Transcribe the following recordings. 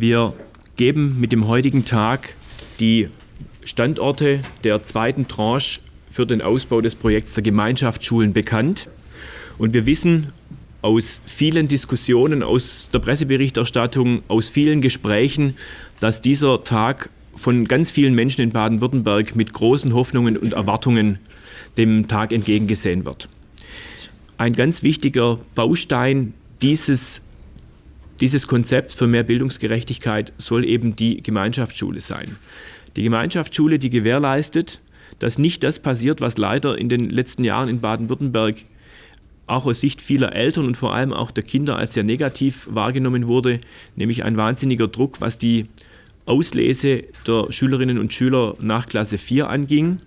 Wir geben mit dem heutigen Tag die Standorte der zweiten Tranche für den Ausbau des Projekts der Gemeinschaftsschulen bekannt. Und wir wissen aus vielen Diskussionen, aus der Presseberichterstattung, aus vielen Gesprächen, dass dieser Tag von ganz vielen Menschen in Baden-Württemberg mit großen Hoffnungen und Erwartungen dem Tag entgegengesehen wird. Ein ganz wichtiger Baustein dieses, dieses Konzepts für mehr Bildungsgerechtigkeit soll eben die Gemeinschaftsschule sein. Die Gemeinschaftsschule, die gewährleistet, dass nicht das passiert, was leider in den letzten Jahren in Baden-Württemberg auch aus Sicht vieler Eltern und vor allem auch der Kinder als sehr negativ wahrgenommen wurde, nämlich ein wahnsinniger Druck, was die Auslese der Schülerinnen und Schüler nach Klasse 4 anging.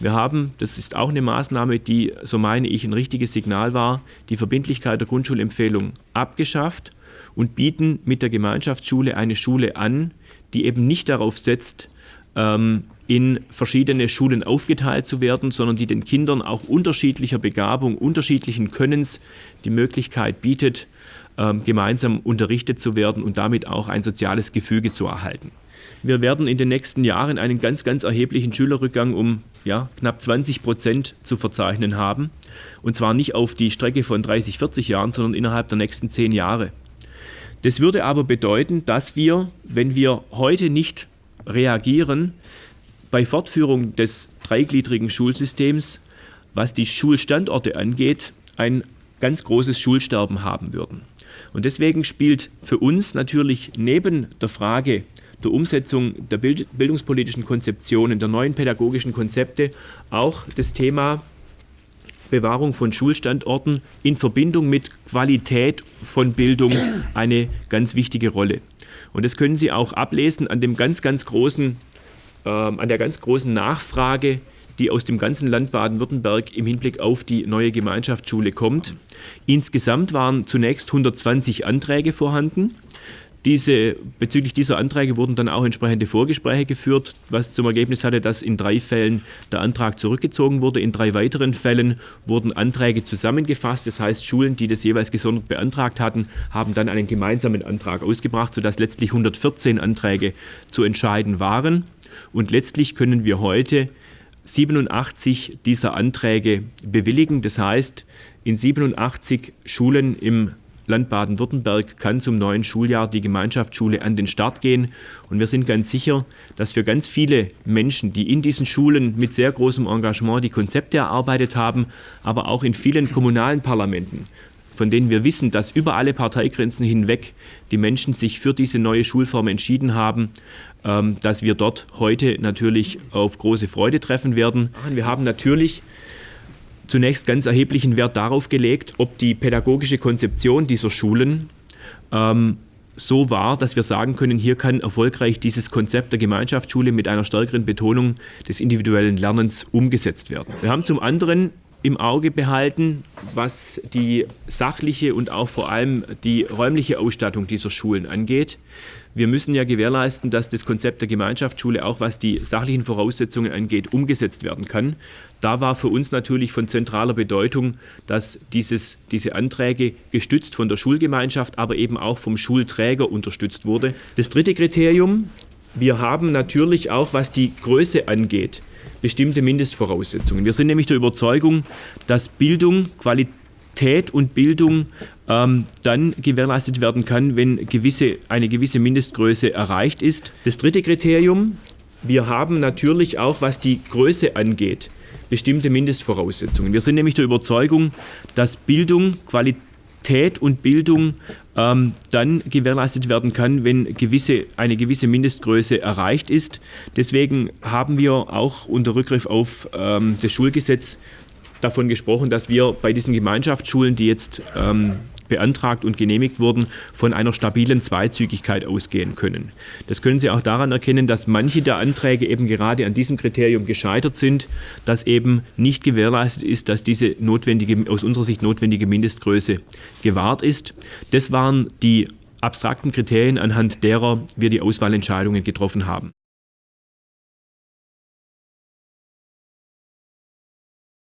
Wir haben, das ist auch eine Maßnahme, die, so meine ich, ein richtiges Signal war, die Verbindlichkeit der Grundschulempfehlung abgeschafft und bieten mit der Gemeinschaftsschule eine Schule an, die eben nicht darauf setzt, ähm, in verschiedene Schulen aufgeteilt zu werden, sondern die den Kindern auch unterschiedlicher Begabung, unterschiedlichen Könnens die Möglichkeit bietet, ähm, gemeinsam unterrichtet zu werden und damit auch ein soziales Gefüge zu erhalten. Wir werden in den nächsten Jahren einen ganz, ganz erheblichen Schülerrückgang um ja, knapp 20 Prozent zu verzeichnen haben. Und zwar nicht auf die Strecke von 30, 40 Jahren, sondern innerhalb der nächsten zehn Jahre. Das würde aber bedeuten, dass wir, wenn wir heute nicht reagieren, bei Fortführung des dreigliedrigen Schulsystems, was die Schulstandorte angeht, ein ganz großes Schulsterben haben würden. Und deswegen spielt für uns natürlich neben der Frage der Umsetzung der bildungspolitischen Konzeptionen, der neuen pädagogischen Konzepte auch das Thema Bewahrung von Schulstandorten in Verbindung mit Qualität von Bildung eine ganz wichtige Rolle. Und das können Sie auch ablesen an dem ganz, ganz großen, äh, an der ganz großen Nachfrage, die aus dem ganzen Land Baden-Württemberg im Hinblick auf die neue Gemeinschaftsschule kommt. Insgesamt waren zunächst 120 Anträge vorhanden. Diese, bezüglich dieser Anträge wurden dann auch entsprechende Vorgespräche geführt, was zum Ergebnis hatte, dass in drei Fällen der Antrag zurückgezogen wurde. In drei weiteren Fällen wurden Anträge zusammengefasst. Das heißt, Schulen, die das jeweils gesondert beantragt hatten, haben dann einen gemeinsamen Antrag ausgebracht, sodass letztlich 114 Anträge zu entscheiden waren. Und letztlich können wir heute 87 dieser Anträge bewilligen. Das heißt, in 87 Schulen im Land Baden-Württemberg kann zum neuen Schuljahr die Gemeinschaftsschule an den Start gehen. Und wir sind ganz sicher, dass für ganz viele Menschen, die in diesen Schulen mit sehr großem Engagement die Konzepte erarbeitet haben, aber auch in vielen kommunalen Parlamenten, von denen wir wissen, dass über alle Parteigrenzen hinweg die Menschen sich für diese neue Schulform entschieden haben, ähm, dass wir dort heute natürlich auf große Freude treffen werden. Wir haben natürlich zunächst ganz erheblichen Wert darauf gelegt, ob die pädagogische Konzeption dieser Schulen ähm, so war, dass wir sagen können, hier kann erfolgreich dieses Konzept der Gemeinschaftsschule mit einer stärkeren Betonung des individuellen Lernens umgesetzt werden. Wir haben zum anderen im Auge behalten, was die sachliche und auch vor allem die räumliche Ausstattung dieser Schulen angeht. Wir müssen ja gewährleisten, dass das Konzept der Gemeinschaftsschule auch was die sachlichen Voraussetzungen angeht, umgesetzt werden kann. Da war für uns natürlich von zentraler Bedeutung, dass dieses, diese Anträge gestützt von der Schulgemeinschaft, aber eben auch vom Schulträger unterstützt wurde. Das dritte Kriterium, wir haben natürlich auch, was die Größe angeht, bestimmte Mindestvoraussetzungen. Wir sind nämlich der Überzeugung, dass Bildung, Qualität und Bildung ähm, dann gewährleistet werden kann, wenn gewisse, eine gewisse Mindestgröße erreicht ist. Das dritte Kriterium, wir haben natürlich auch, was die Größe angeht, bestimmte Mindestvoraussetzungen. Wir sind nämlich der Überzeugung, dass Bildung, Qualität und Bildung ähm, dann gewährleistet werden kann, wenn gewisse, eine gewisse Mindestgröße erreicht ist. Deswegen haben wir auch unter Rückgriff auf ähm, das Schulgesetz davon gesprochen, dass wir bei diesen Gemeinschaftsschulen, die jetzt ähm, beantragt und genehmigt wurden, von einer stabilen Zweizügigkeit ausgehen können. Das können Sie auch daran erkennen, dass manche der Anträge eben gerade an diesem Kriterium gescheitert sind, dass eben nicht gewährleistet ist, dass diese notwendige, aus unserer Sicht notwendige Mindestgröße gewahrt ist. Das waren die abstrakten Kriterien, anhand derer wir die Auswahlentscheidungen getroffen haben.